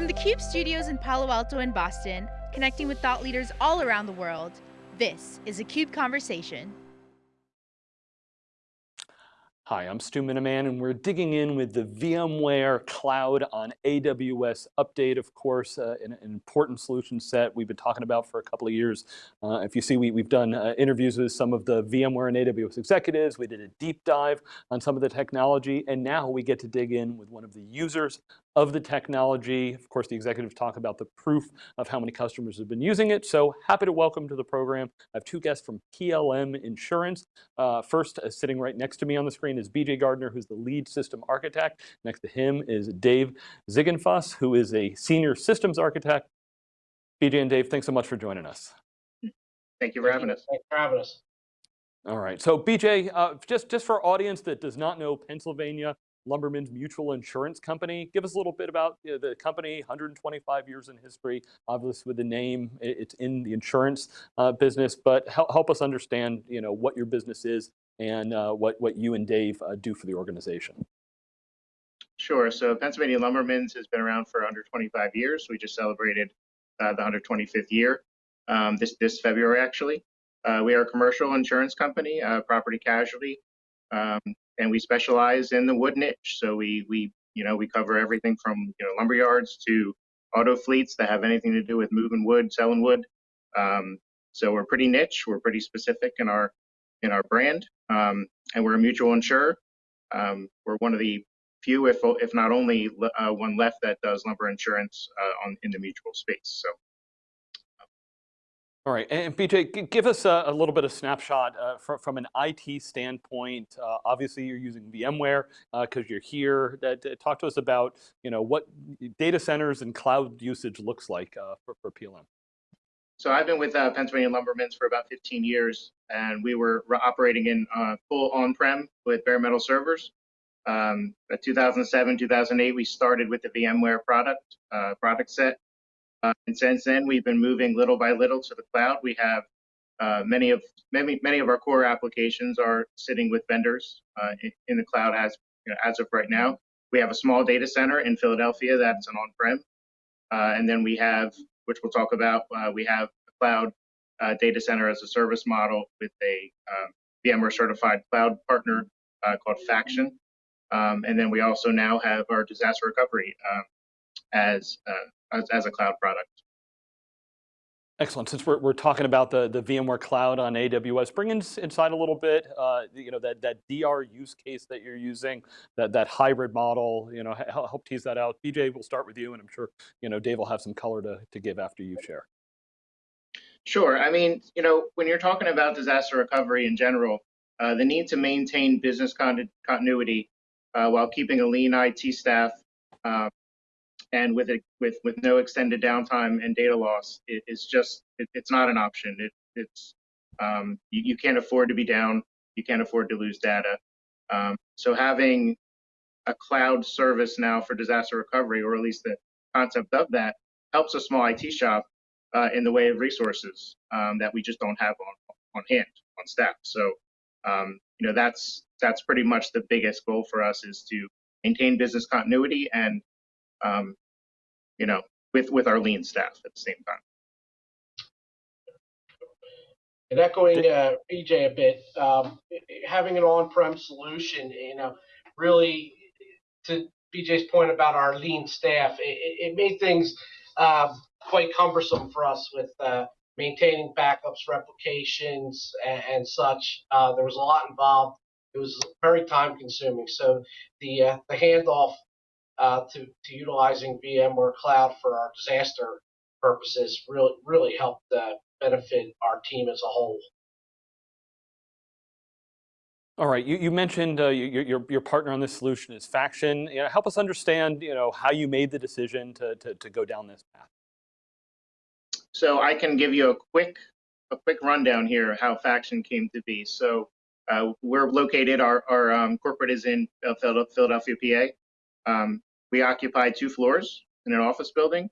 From the CUBE studios in Palo Alto and Boston, connecting with thought leaders all around the world, this is a CUBE Conversation. Hi, I'm Stu Miniman, and we're digging in with the VMware Cloud on AWS update, of course, uh, an, an, important solution set we've been talking about for a couple of years. Uh, if you see, we, have done uh, interviews with some of the VMware and AWS executives. We did a deep dive on some of the technology, and now we get to dig in with one of the users of the technology. Of course, the executives talk about the proof of how many customers have been using it. So happy to welcome to the program. I have two guests from PLM Insurance. Uh, first, uh, sitting right next to me on the screen is BJ Gardner, who's the lead system architect. Next to him is Dave Ziegenfuss, who is a senior systems architect. BJ and Dave, thanks so much for joining us. Thank you for having us. Thanks for having us. All right, so BJ, uh, just, just for our audience that does not know Pennsylvania Lumbermen's Mutual Insurance Company. Give us a little bit about you know, the company, 125 years in history, obviously with the name, it's in the insurance uh, business, but help, help us understand you know, what your business is and uh, what, what you and Dave uh, do for the organization. Sure, so Pennsylvania Lumbermen's has been around for 125 years. We just celebrated uh, the 125th year um, this, this February, actually. Uh, we are a commercial insurance company, uh, property casualty. Um, and we specialize in the wood niche. So we we you know we cover everything from you know lumber yards to auto fleets that have anything to do with moving wood, selling wood. Um, so we're pretty niche. We're pretty specific in our in our brand, um, and we're a mutual insurer. Um, we're one of the few, if if not only uh, one left that does lumber insurance uh, on in the mutual space. So all right, and BJ, give us a, a little bit of snapshot uh, from, from an IT standpoint. Uh, obviously, you're using VMware because uh, you're here. talk to us about you know what data centers and cloud usage looks like uh, for, for PLM. So I've been with uh, Pennsylvania Lumbermen's for about 15 years, and we were operating in uh, full on-prem with bare metal servers. Um, 2007, 2008, we started with the VMware product product set uh, and since then, we've been moving little by little to the cloud. We have uh, many of many many of our core applications are sitting with vendors uh, in, in, the cloud as you know, as of right now. We have a small data center in Philadelphia that's an on-prem, uh, and then we have, which we'll talk about, uh, we have a cloud uh, data center as a service model with a um, VMware certified cloud partner called Faction. Um, and then we also now have our disaster recovery um, as as, as a cloud product. Excellent. Since we're, we're talking about the, the VMware Cloud on AWS, bring in, inside a little bit, uh, you know, that, that DR use case that you're using, that, that hybrid model, you know, help, tease that out. BJ, we'll start with you, and I'm sure, you know, Dave will have some color to, to give after you share. Sure. I mean, you know, when you're talking about disaster recovery in general, uh, the need to maintain business con continuity uh, while keeping a lean IT staff uh, and with it with with no extended downtime and data loss, it, it's just it, it's not an option. It, it's um, you, you, can't afford to be down. You can't afford to lose data. Um, so having a cloud service now for disaster recovery, or at least the concept of that, helps a small IT shop uh, in the way of resources um, that we just don't have on on hand on staff. So um, you know that's that's pretty much the biggest goal for us is to maintain business continuity and um, you know, with with our lean staff at the same time. And echoing uh, a bit, um, having an on-prem solution, you know, really to BJ's point about our lean staff, it, it made things uh, quite cumbersome for us with uh, maintaining backups, replications, and, and such. Uh, there was a lot involved. It was very time-consuming. So the uh, the handoff uh, to, to utilizing VMware Cloud for our disaster purposes really really helped uh, benefit our team as a whole. All right, you, you mentioned uh, your, your, your partner on this solution is Faction. You know, help us understand you know, how you made the decision to, to, to go down this path. So I can give you a quick a quick rundown here how Faction came to be. So uh, we're located, our, our um, corporate is in uh, Philadelphia, PA. Um, we occupied two floors in an office building.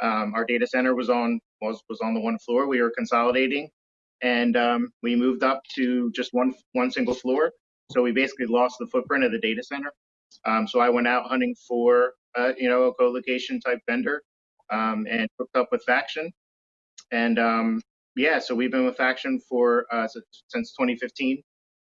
Um, our data center was on was was on the one floor. We were consolidating, and um, we moved up to just one one single floor. So we basically lost the footprint of the data center. Um, so I went out hunting for uh, you know a co-location type vendor um, and hooked up with Faction. And um, yeah, so we've been with Faction for uh, since 2015.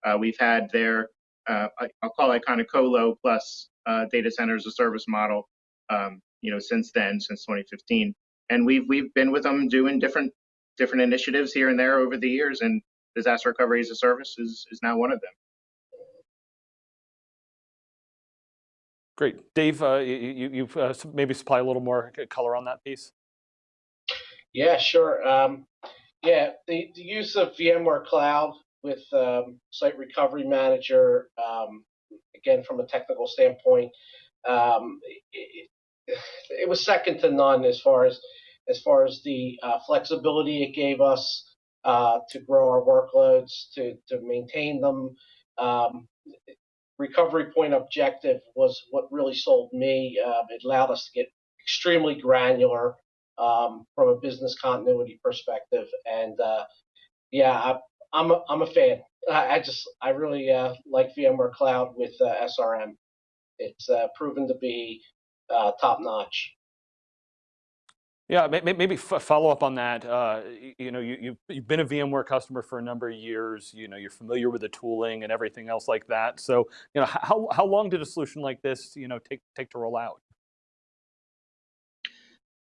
Uh, we've had their, uh, I'll call it kind of colo plus uh, data center as a service model, um, you know, since then, since 2015. And we've we've been with them doing different different initiatives here and there over the years, and disaster recovery as a service is is now one of them. Great. Dave, uh, you, you uh, maybe supply a little more color on that piece? Yeah, sure. Um, yeah, the, the, use of VMware Cloud with um, Site Recovery Manager, um, again, from a technical standpoint, um, it, it, was second to none as far as as far as the uh, flexibility it gave us uh, to grow our workloads, to to maintain them. Um, recovery point objective was what really sold me. Uh, it allowed us to get extremely granular um, from a business continuity perspective, and uh, yeah, I, am a, I'm a fan. I, I just I really uh, like VMware Cloud with uh, SRM. It's uh, proven to be uh, top notch. Yeah, maybe follow up on that. Uh, you know, you, you've, you've been a VMware customer for a number of years. You know, you're familiar with the tooling and everything else like that. So, you know, how how long did a solution like this, you know, take take to roll out?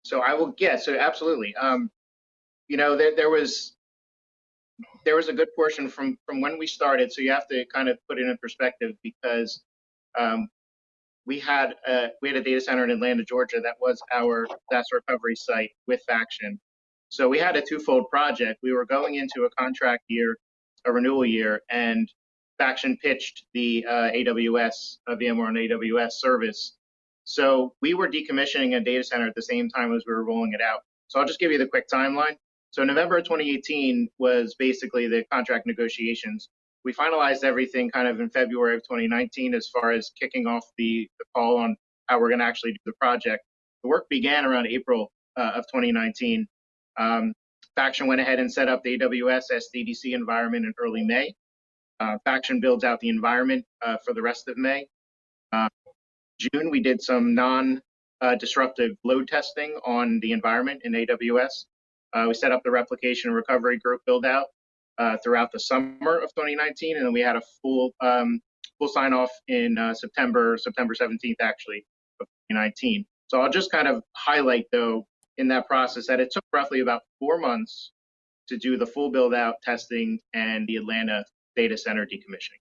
So I will, yeah. So absolutely. Um, you know, there there was there was a good portion from from when we started. So you have to kind of put it in perspective because um, we had a, we had a data center in Atlanta, Georgia, that was our disaster recovery site with Faction. So we had a twofold project. We were going into a contract year, a renewal year, and Faction pitched the uh, AWS, uh, VMware on AWS service. So we were decommissioning a data center at the same time as we were rolling it out. So I'll just give you the quick timeline. So November 2018 was basically the contract negotiations we finalized everything kind of in February of 2019 as far as kicking off the, the call on how we're going to actually do the project. The work began around April uh, of 2019. Um, Faction went ahead and set up the AWS SDDC environment in early May. Uh, Faction builds out the environment uh, for the rest of May. Uh, June, we did some non-disruptive uh, load testing on the environment in AWS. Uh, we set up the replication and recovery group build out uh, throughout the summer of 2019, and then we had a full um, full sign off in uh, September September 17th actually of 2019. So I'll just kind of highlight though in that process that it took roughly about four months to do the full build out testing and the Atlanta data center decommissioning.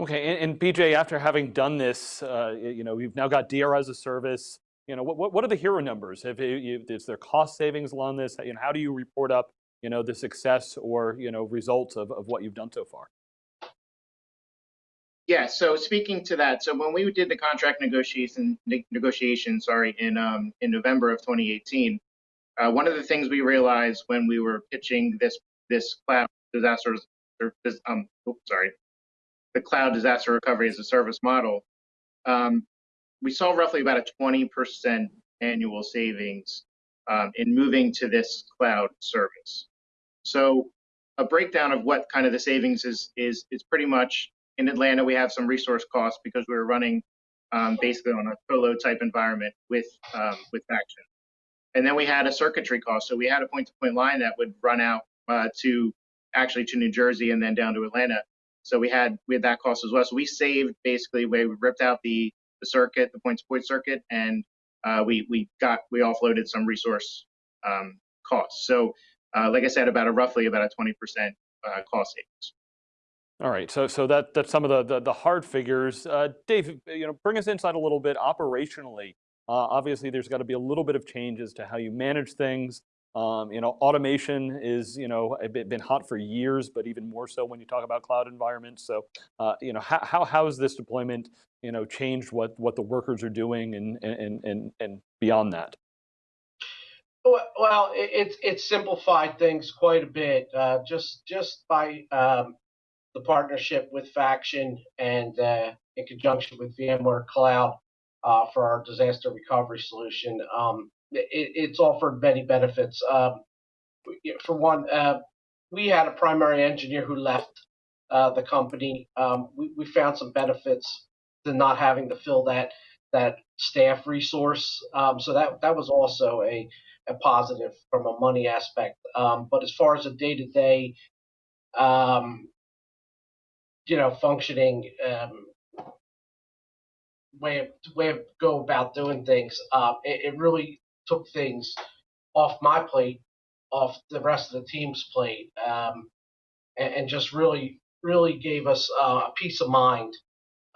Okay, and, and BJ, after having done this, uh, you know, we've now got DR as a service. You know, what, what are the hero numbers? Have you, is there cost savings along this? You know, how do you report up you know, the success or, you know, results of, of what you've done so far? Yeah, so speaking to that, so when we did the contract negotiation, negotiation, sorry, in um, in November of 2018, uh, one of the things we realized when we were pitching this this cloud disaster, um, sorry, the cloud disaster recovery as a service model, um, we saw roughly about a 20% annual savings um, in moving to this cloud service. So a breakdown of what kind of the savings is is is pretty much in Atlanta. We have some resource costs because we were running um, basically on a colo type environment with um, with Faction, and then we had a circuitry cost. So we had a point-to-point line that would run out uh, to actually to New Jersey and then down to Atlanta. So we had we had that cost as well. So we saved basically we ripped out the the circuit, the point-to-point circuit, and uh, we we got we offloaded some resource um, costs. So uh, like I said, about a roughly about a 20% uh, cost savings. All right, so so that that's some of the the, the hard figures. Uh, Dave, you know, bring us inside a little bit operationally. Uh, obviously, there's got to be a little bit of changes to how you manage things. Um, you know, automation is you know been hot for years, but even more so when you talk about cloud environments. So, uh, you know, how, how how has this deployment you know changed what what the workers are doing and and and and beyond that? Well, it's it, simplified things quite a bit. Uh, just just by um, the partnership with Faction and uh, in conjunction with VMware Cloud uh, for our disaster recovery solution, um, it, it's offered many benefits. Um, for one, uh, we had a primary engineer who left uh, the company. Um, we, we found some benefits to not having to fill that that staff resource. Um, so that that was also a a positive from a money aspect. Um, but as far as a day to day, you know, functioning um, way of way of go about doing things, uh, it, it really took things off my plate, off the rest of the team's plate, um, and, and just really really gave us uh, a peace of mind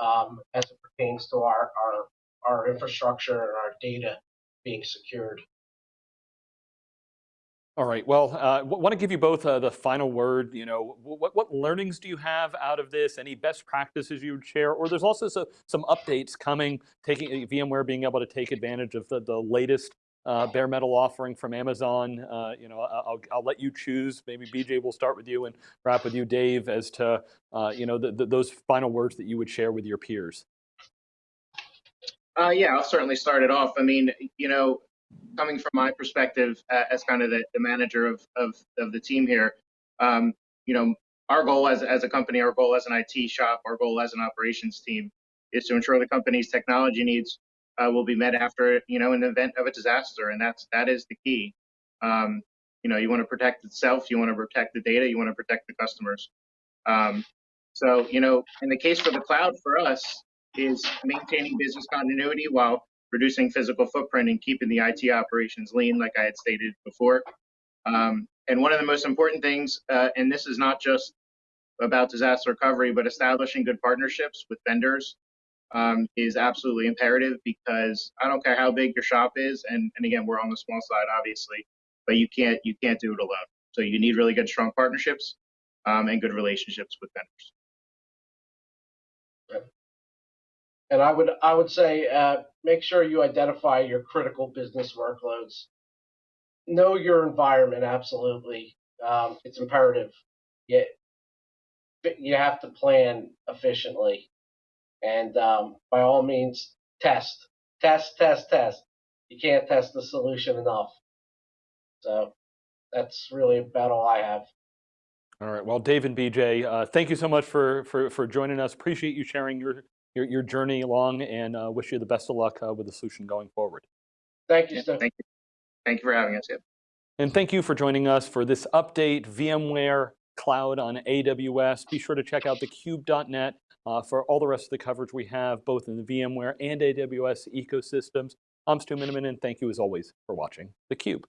um, as it pertains to our, our our infrastructure and our data being secured. All right. Well, I uh, want to give you both uh, the final word. You know, what, what learnings do you have out of this? Any best practices you would share? Or there's also so, some updates coming, taking uh, VMware being able to take advantage of the, the latest uh, bare metal offering from Amazon. Uh, you know, I'll, I'll let you choose. Maybe BJ will start with you and wrap with you, Dave, as to uh, you know the, the, those final words that you would share with your peers. yeah, I'll certainly start it off. I mean, you know, coming from my perspective uh, as kind of the, the manager of, of, of the team here, um, you know, our goal as, as a company, our goal as an IT shop, our goal as an operations team is to ensure the company's technology needs uh, will be met after, you know, an event of a disaster. And that's, that is the key. Um, you know, you want to protect itself, you want to protect the data, you want to protect the customers. Um, so, you know, in the case for the cloud for us is maintaining business continuity while reducing physical footprint and keeping the IT operations lean, like I had stated before. Um, and one of the most important things, uh, and this is not just about disaster recovery, but establishing good partnerships with vendors um, is absolutely imperative because I don't care how big your shop is, and, and again, we're on the small side, obviously, but you can't you can't do it alone. So you need really good, strong partnerships um, and good relationships with vendors. And I would I would say uh, make sure you identify your critical business workloads. Know your environment absolutely. Um, it's imperative. You, you have to plan efficiently, and um, by all means, test, test, test, test. You can't test the solution enough. So that's really about all I have. All right. Well, Dave and BJ, uh, thank you so much for, for, for joining us. Appreciate you sharing your your, your journey along and uh, wish you the best of luck uh, with the solution going forward. Thank you, Steve. Thank you. Thank you for having us. Yep. And thank you for joining us for this update, VMware Cloud on AWS. Be sure to check out thecube.net uh, for all the rest of the coverage we have, both in the VMware and AWS ecosystems. I'm Stu Miniman, and thank you as always for watching theCUBE.